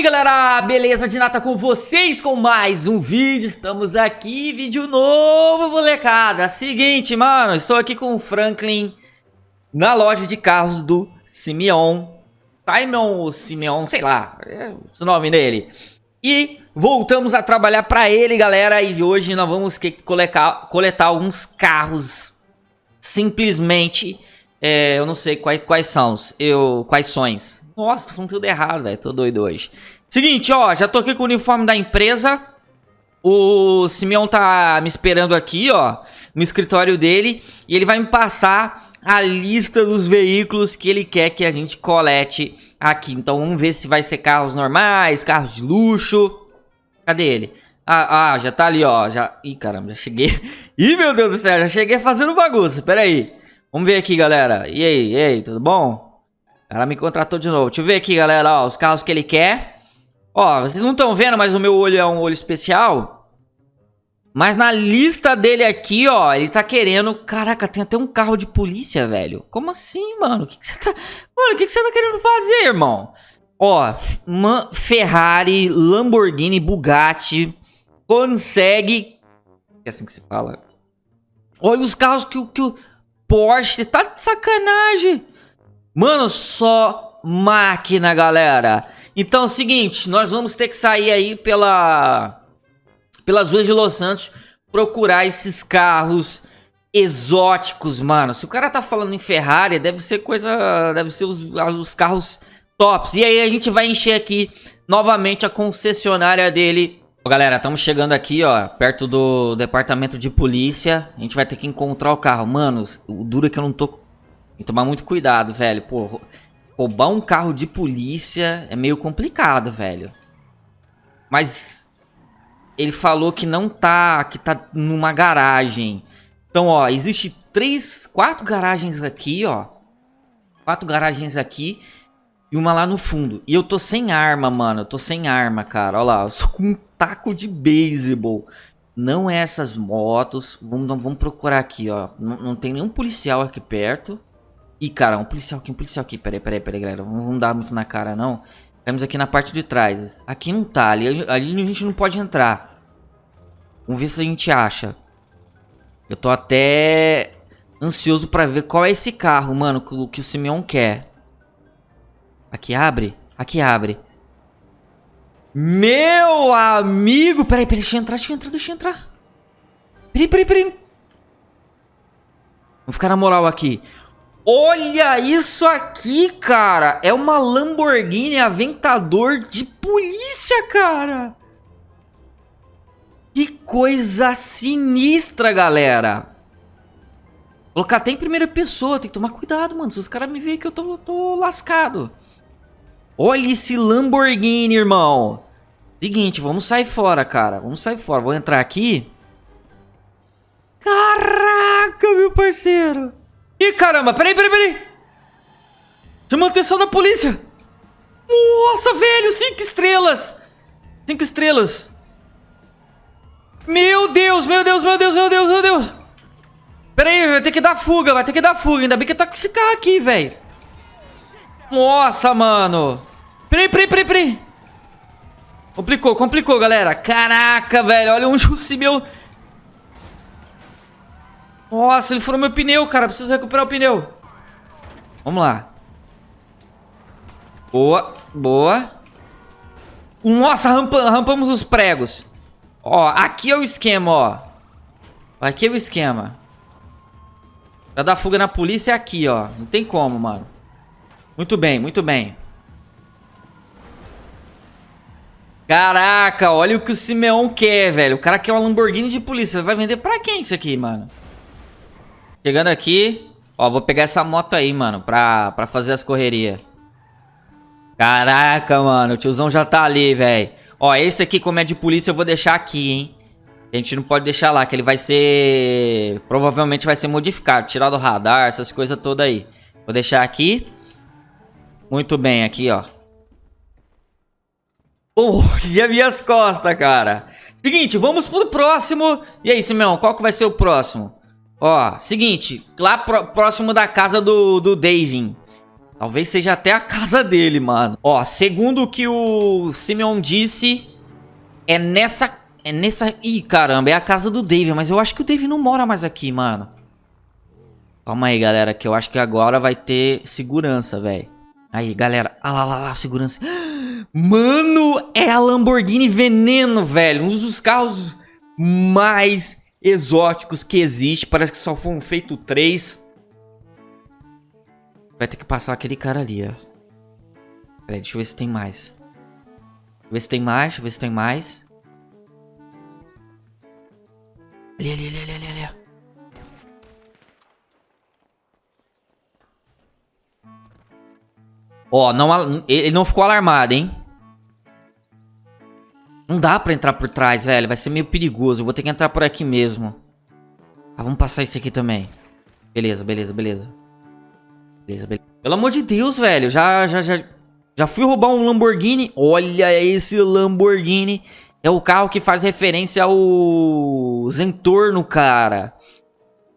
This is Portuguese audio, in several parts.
aí galera, beleza de nata com vocês com mais um vídeo, estamos aqui, vídeo novo molecada. Seguinte mano, estou aqui com o Franklin na loja de carros do Simeon. Simon ou Simeon, sei lá, é o nome dele. E voltamos a trabalhar para ele galera E hoje nós vamos coletar, coletar alguns carros. Simplesmente, é, eu não sei quais, quais são, eu, quais sões nossa, tô falando tudo errado, velho. Tô doido hoje. Seguinte, ó. Já tô aqui com o uniforme da empresa. O Simeão tá me esperando aqui, ó. No escritório dele. E ele vai me passar a lista dos veículos que ele quer que a gente colete aqui. Então vamos ver se vai ser carros normais, carros de luxo. Cadê ele? Ah, ah, já tá ali, ó. Já... Ih, caramba, já cheguei. Ih, meu Deus do céu, já cheguei fazendo bagunça. Pera aí. Vamos ver aqui, galera. E aí, e aí, tudo bom? Ela me contratou de novo. Deixa eu ver aqui, galera, ó, os carros que ele quer. Ó, vocês não estão vendo, mas o meu olho é um olho especial. Mas na lista dele aqui, ó, ele tá querendo... Caraca, tem até um carro de polícia, velho. Como assim, mano? O que, que você tá... Mano, o que, que você tá querendo fazer, irmão? Ó, Ferrari, Lamborghini, Bugatti, consegue... É assim que se fala. Olha os carros que, que o Porsche... Tá de sacanagem. Mano, só máquina, galera. Então o seguinte, nós vamos ter que sair aí pela pelas ruas de Los Santos procurar esses carros exóticos, mano. Se o cara tá falando em Ferrari, deve ser coisa, deve ser os, os carros tops. E aí a gente vai encher aqui novamente a concessionária dele. Galera, estamos chegando aqui, ó, perto do departamento de polícia. A gente vai ter que encontrar o carro. Mano, o duro é que eu não tô que tomar muito cuidado, velho. Pô, roubar um carro de polícia é meio complicado, velho. Mas ele falou que não tá, que tá numa garagem. Então, ó, existe três, quatro garagens aqui, ó. Quatro garagens aqui e uma lá no fundo. E eu tô sem arma, mano. Eu tô sem arma, cara. Olha lá, eu sou com um taco de beisebol. Não é essas motos. Vamos, vamos procurar aqui, ó. Não, não tem nenhum policial aqui perto. Ih, cara, um policial aqui, um policial aqui. Peraí, peraí, peraí, galera. Não dar muito na cara, não. Temos aqui na parte de trás. Aqui não tá. Ali, ali a gente não pode entrar. Vamos ver se a gente acha. Eu tô até ansioso pra ver qual é esse carro, mano, que, que o Simeon quer. Aqui abre? Aqui abre. Meu amigo! Peraí, peraí, deixa eu entrar, deixa eu entrar, deixa eu entrar. Peraí, peraí, peraí. Vamos ficar na moral aqui. Olha isso aqui, cara. É uma Lamborghini Aventador de polícia, cara. Que coisa sinistra, galera. Colocar até em primeira pessoa. Tem que tomar cuidado, mano. Se os caras me verem que eu tô, tô lascado. Olha esse Lamborghini, irmão. Seguinte, vamos sair fora, cara. Vamos sair fora. Vou entrar aqui. Caraca, meu parceiro. Ih, caramba, peraí, peraí, peraí. Chama atenção da polícia. Nossa, velho, cinco estrelas. Cinco estrelas. Meu Deus, meu Deus, meu Deus, meu Deus, meu Deus. Pera aí, vai ter que dar fuga, vai ter que dar fuga. Ainda bem que tá com esse carro aqui, velho. Nossa, mano. Peraí, peraí, peraí, peraí. Complicou, complicou, galera. Caraca, velho, olha onde o meu nossa, ele furou meu pneu, cara. Preciso recuperar o pneu. Vamos lá. Boa, boa. Nossa, rampa, rampamos os pregos. Ó, aqui é o esquema, ó. Aqui é o esquema. Pra dar fuga na polícia é aqui, ó. Não tem como, mano. Muito bem, muito bem. Caraca, olha o que o Simeon quer, velho. O cara quer uma Lamborghini de polícia. Vai vender pra quem isso aqui, mano? Chegando aqui. Ó, vou pegar essa moto aí, mano, pra, pra fazer as correrias. Caraca, mano, o tiozão já tá ali, velho. Ó, esse aqui, como é de polícia, eu vou deixar aqui, hein. A gente não pode deixar lá, que ele vai ser... Provavelmente vai ser modificado, tirar do radar, essas coisas todas aí. Vou deixar aqui. Muito bem, aqui, ó. As minhas costas, cara. Seguinte, vamos pro próximo. E aí, Simeão, qual que vai ser o próximo? Ó, seguinte, lá próximo da casa do, do Davin. Talvez seja até a casa dele, mano. Ó, segundo o que o Simeon disse, é nessa... É nessa... Ih, caramba, é a casa do Dave. Mas eu acho que o Dave não mora mais aqui, mano. Calma aí, galera, que eu acho que agora vai ter segurança, velho. Aí, galera. Ah lá, lá, lá, segurança. Mano, é a Lamborghini Veneno, velho. Um dos carros mais exóticos que existe. Parece que só foram feitos três. Vai ter que passar aquele cara ali, ó. Peraí, deixa eu ver se tem mais. Deixa ver se tem mais, deixa eu ver se tem mais. Ali, ali, ali, ali, ali. Ó, não, ele não ficou alarmado, hein? Não dá pra entrar por trás, velho. Vai ser meio perigoso. Eu vou ter que entrar por aqui mesmo. Ah, vamos passar isso aqui também. Beleza, beleza, beleza. Beleza, beleza. Pelo amor de Deus, velho. Já, já, já... Já fui roubar um Lamborghini. Olha esse Lamborghini. É o carro que faz referência ao Zentorno, cara.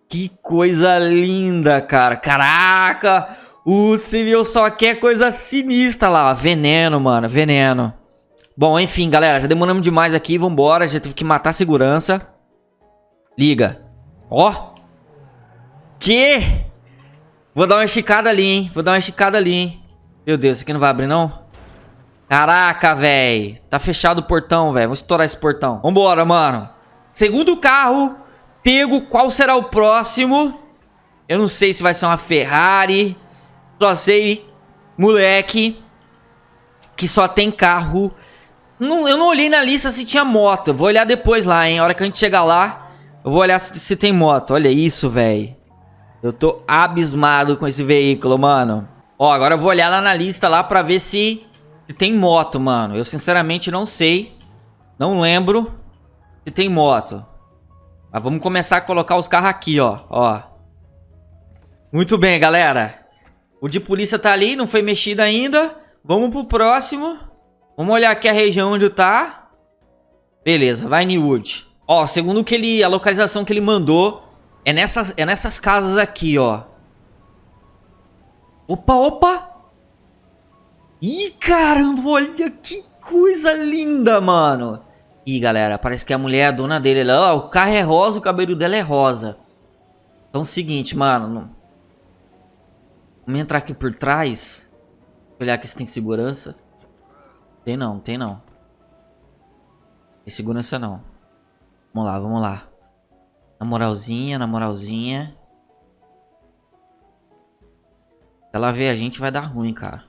Que coisa linda, cara. Caraca! O Civil só quer coisa sinistra lá. Veneno, mano. Veneno. Bom, enfim, galera, já demoramos demais aqui, vambora, já tive que matar a segurança. Liga. Ó. Que? Vou dar uma esticada ali, hein? Vou dar uma esticada ali, hein? Meu Deus, isso aqui não vai abrir, não? Caraca, velho. Tá fechado o portão, velho. Vou estourar esse portão. Vambora, mano. Segundo carro, pego. Qual será o próximo? Eu não sei se vai ser uma Ferrari. Só sei, moleque, que só tem carro não, eu não olhei na lista se tinha moto. Vou olhar depois lá, hein. A hora que a gente chegar lá, eu vou olhar se, se tem moto. Olha isso, velho. Eu tô abismado com esse veículo, mano. Ó, agora eu vou olhar lá na lista lá pra ver se, se tem moto, mano. Eu sinceramente não sei. Não lembro se tem moto. Mas vamos começar a colocar os carros aqui, ó. Ó. Muito bem, galera. O de polícia tá ali, não foi mexido ainda. Vamos pro próximo. Vamos olhar aqui a região onde tá. Beleza, vai Newwood. Ó, segundo que ele, a localização que ele mandou é nessas, é nessas casas aqui, ó. Opa, opa! Ih, caramba, olha que coisa linda, mano. Ih, galera, parece que a mulher é a dona dele. Ó, o carro é rosa, o cabelo dela é rosa. Então é o seguinte, mano. Vamos entrar aqui por trás. Olhar aqui se tem segurança. Tem não, tem não. Tem segurança não. Vamos lá, vamos lá. Na moralzinha, na moralzinha. Se ela ver a gente, vai dar ruim, cara.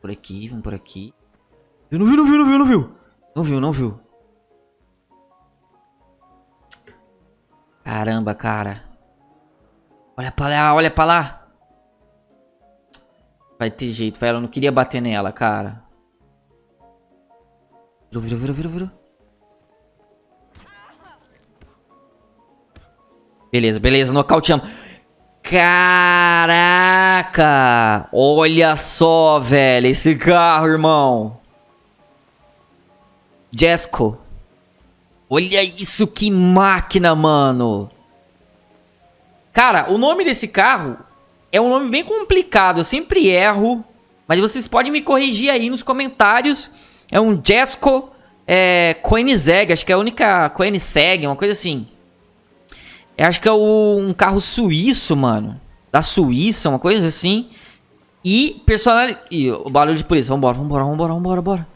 Por aqui, vamos por aqui. Não viu, não viu, não viu, não viu. Não viu, não viu. Caramba, cara. Olha pra lá, olha pra lá. Vai ter jeito, vai. Ela não queria bater nela, cara. Virou, virou, virou, virou. Beleza, beleza, nocauteamos. Caraca! Olha só, velho, esse carro, irmão. Jesco. Olha isso, que máquina, mano. Cara, o nome desse carro é um nome bem complicado. Eu sempre erro. Mas vocês podem me corrigir aí nos comentários. É um Jesco é, Koenigsegg, acho que é a única Koenigsegg, uma coisa assim. Eu acho que é o, um carro suíço, mano. Da Suíça, uma coisa assim. E personal... Ih, o barulho de polícia. Vambora, vambora, vambora, vambora, vambora.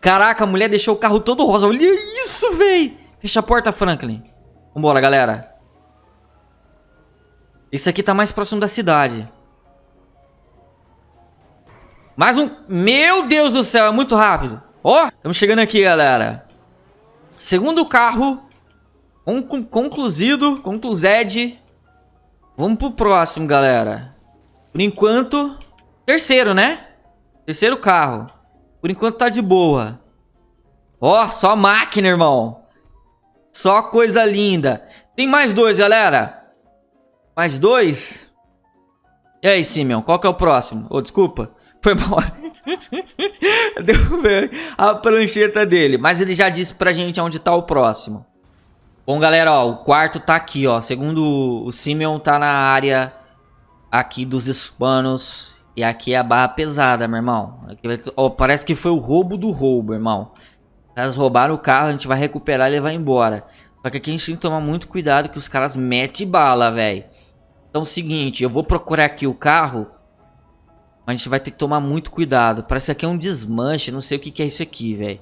Caraca, a mulher deixou o carro todo rosa. Olha isso, véi. Fecha a porta, Franklin. Vambora, galera. Esse aqui tá mais próximo da cidade. Mais um... Meu Deus do céu, é muito rápido. Ó, oh, estamos chegando aqui, galera. Segundo carro. Conclu concluído. Conclused. Vamos pro próximo, galera. Por enquanto... Terceiro, né? Terceiro carro. Por enquanto tá de boa. Ó, oh, só máquina, irmão. Só coisa linda. Tem mais dois, galera. Mais dois? E aí, Simeon, qual que é o próximo? Ô, oh, desculpa. Foi mal. Derrubei a prancheta dele. Mas ele já disse pra gente onde tá o próximo. Bom, galera, ó. O quarto tá aqui, ó. Segundo o Simeon, tá na área aqui dos hispanos. E aqui é a barra pesada, meu irmão. Aqui oh, parece que foi o roubo do roubo, irmão. Caras roubaram o carro, a gente vai recuperar e levar embora. Só que aqui a gente tem que tomar muito cuidado que os caras metem bala, velho. Então seguinte, eu vou procurar aqui o carro. Mas a gente vai ter que tomar muito cuidado. Parece que aqui é um desmanche, não sei o que, que é isso aqui, velho.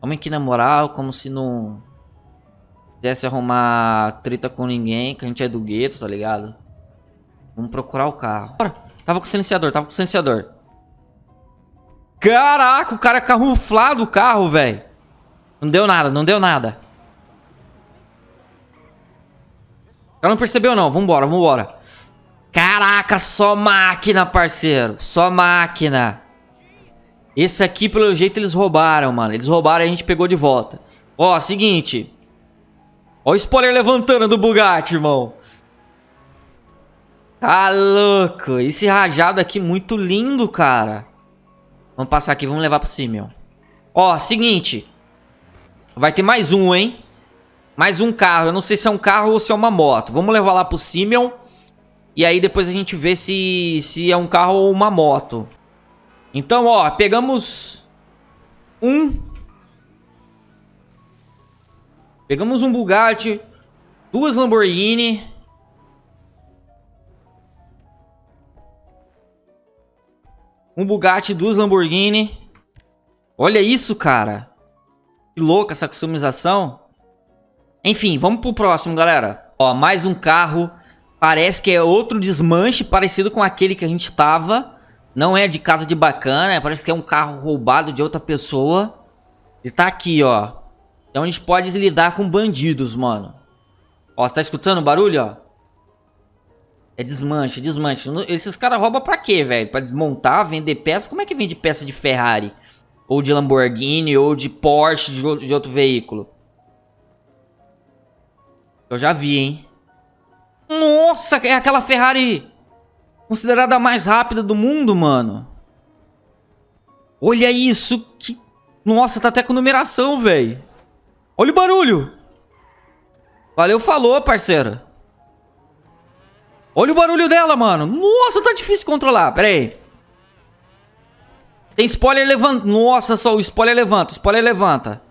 Vamos aqui na moral, como se não quisesse arrumar treta com ninguém, que a gente é do gueto, tá ligado? Vamos procurar o carro. Bora. Tava com silenciador, tava com silenciador. Caraca, o cara camuflado o carro, velho. Não deu nada, não deu nada. O cara não percebeu não, vambora, vambora. Caraca, só máquina, parceiro. Só máquina. Esse aqui, pelo jeito, eles roubaram, mano. Eles roubaram e a gente pegou de volta. Ó, seguinte. Ó o spoiler levantando do Bugatti, irmão. Tá louco. Esse rajado aqui muito lindo, cara. Vamos passar aqui, vamos levar pra cima, ó. Ó, seguinte. Vai ter mais um, hein? Mais um carro. Eu não sei se é um carro ou se é uma moto. Vamos levar lá pro Simeon. E aí depois a gente vê se, se é um carro ou uma moto. Então, ó, pegamos um Pegamos um Bugatti, duas Lamborghini. Um Bugatti, duas Lamborghini. Olha isso, cara. Que louca essa customização. Enfim, vamos pro próximo, galera. Ó, mais um carro. Parece que é outro desmanche parecido com aquele que a gente tava. Não é de casa de bacana, parece que é um carro roubado de outra pessoa. Ele tá aqui, ó. Então a gente pode lidar com bandidos, mano. Ó, você tá escutando o barulho, ó? É desmanche, desmanche. Esses caras roubam pra quê, velho? Pra desmontar, vender peças? Como é que vende peça de Ferrari? Ou de Lamborghini, ou de Porsche, de outro veículo? Eu já vi, hein? Nossa, é aquela Ferrari considerada a mais rápida do mundo, mano. Olha isso, que... Nossa, tá até com numeração, velho. Olha o barulho. Valeu, falou, parceiro. Olha o barulho dela, mano. Nossa, tá difícil controlar. Pera aí. Tem spoiler levanta. Nossa, só o spoiler levanta. O spoiler levanta.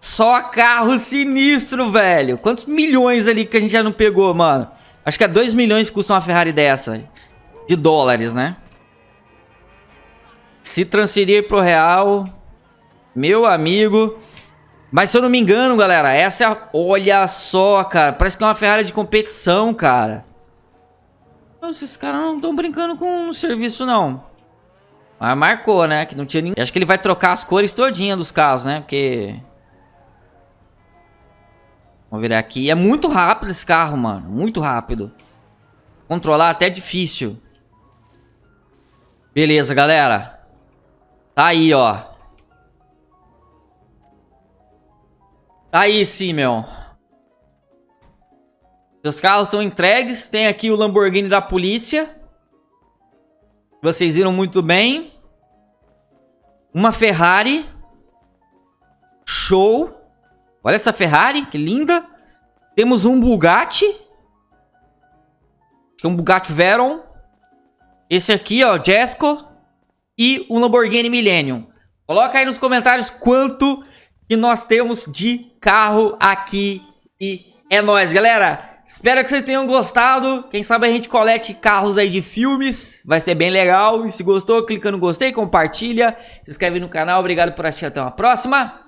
Só carro sinistro, velho. Quantos milhões ali que a gente já não pegou, mano? Acho que é 2 milhões que custa uma Ferrari dessa. De dólares, né? Se transferir pro real... Meu amigo. Mas se eu não me engano, galera, essa é a... Olha só, cara. Parece que é uma Ferrari de competição, cara. Esses caras não estão brincando com o serviço, não. Mas marcou, né? Que não tinha ninguém. Acho que ele vai trocar as cores todinha dos carros, né? Porque... Vamos virar aqui. É muito rápido esse carro, mano. Muito rápido. Controlar até é difícil. Beleza, galera. Tá aí, ó. Aí sim, meu. Seus carros estão entregues. Tem aqui o Lamborghini da polícia. Vocês viram muito bem. Uma Ferrari. Show. Olha essa Ferrari, que linda. Temos um Bugatti. Que é um Bugatti Veyron. Esse aqui, ó, Jesco. E um Lamborghini Millennium. Coloca aí nos comentários quanto que nós temos de carro aqui e é nóis, galera. Espero que vocês tenham gostado. Quem sabe a gente colete carros aí de filmes. Vai ser bem legal. E se gostou, clica no gostei, compartilha. Se inscreve no canal. Obrigado por assistir. Até uma próxima.